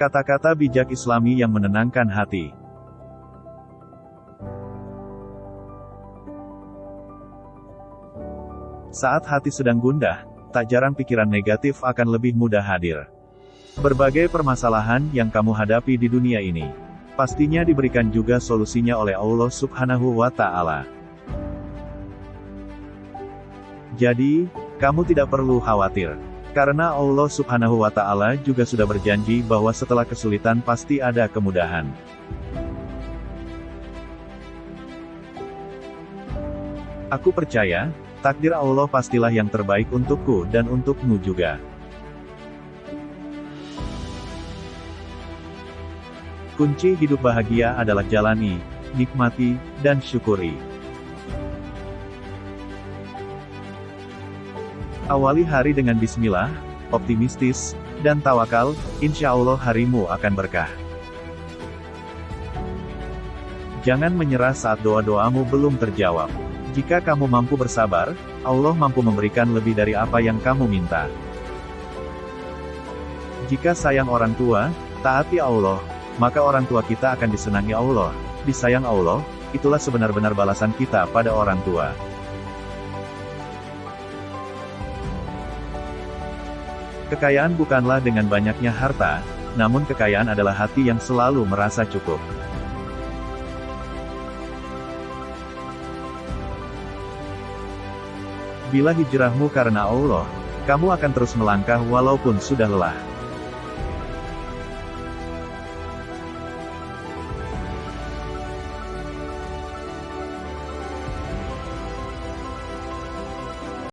Kata-kata bijak Islami yang menenangkan hati. Saat hati sedang gundah, tak jarang pikiran negatif akan lebih mudah hadir. Berbagai permasalahan yang kamu hadapi di dunia ini, pastinya diberikan juga solusinya oleh Allah Subhanahu wa Ta'ala. Jadi, kamu tidak perlu khawatir, karena Allah Subhanahu wa Ta'ala juga sudah berjanji bahwa setelah kesulitan pasti ada kemudahan. Aku percaya, takdir Allah pastilah yang terbaik untukku dan untukmu juga. Kunci hidup bahagia adalah jalani, nikmati, dan syukuri. Awali hari dengan bismillah, optimistis, dan tawakal, insya Allah harimu akan berkah. Jangan menyerah saat doa-doamu belum terjawab. Jika kamu mampu bersabar, Allah mampu memberikan lebih dari apa yang kamu minta. Jika sayang orang tua, taati Allah, maka orang tua kita akan disenangi Allah. Disayang Allah, itulah sebenar-benar balasan kita pada orang tua. Kekayaan bukanlah dengan banyaknya harta, namun kekayaan adalah hati yang selalu merasa cukup. Bila hijrahmu karena Allah, kamu akan terus melangkah walaupun sudah lelah.